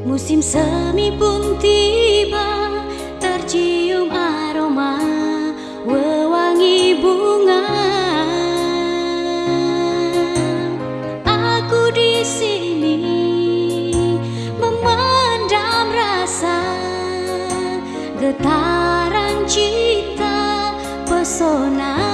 Musim semi pun tiba Tercium aroma Wewangi bunga. Aku di sini Memendam rasa Getaran cinta Pesonamu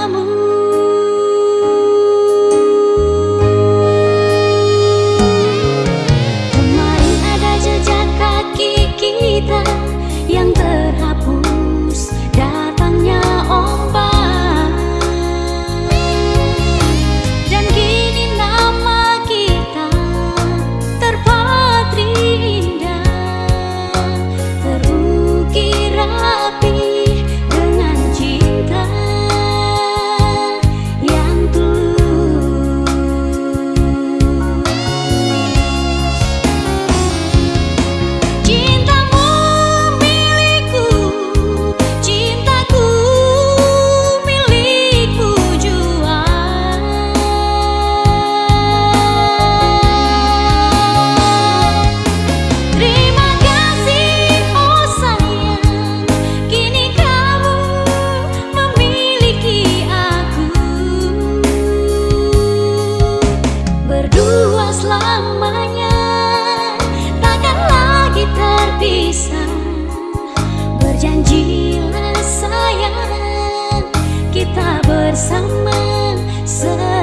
bersama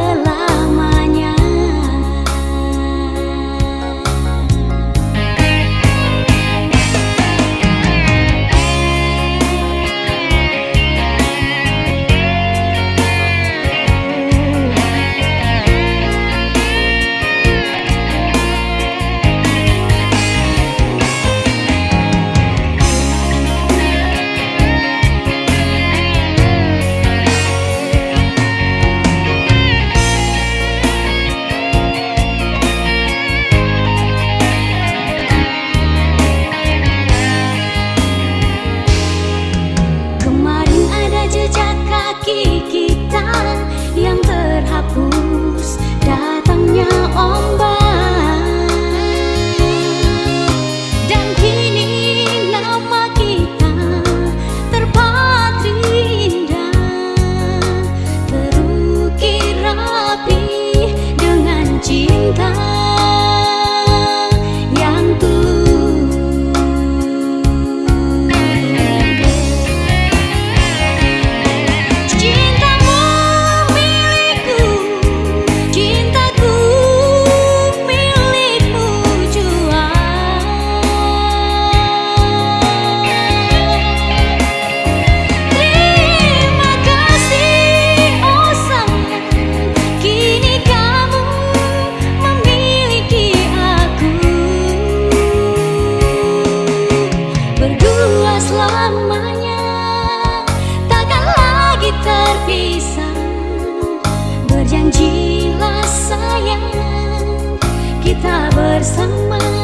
sáng mai.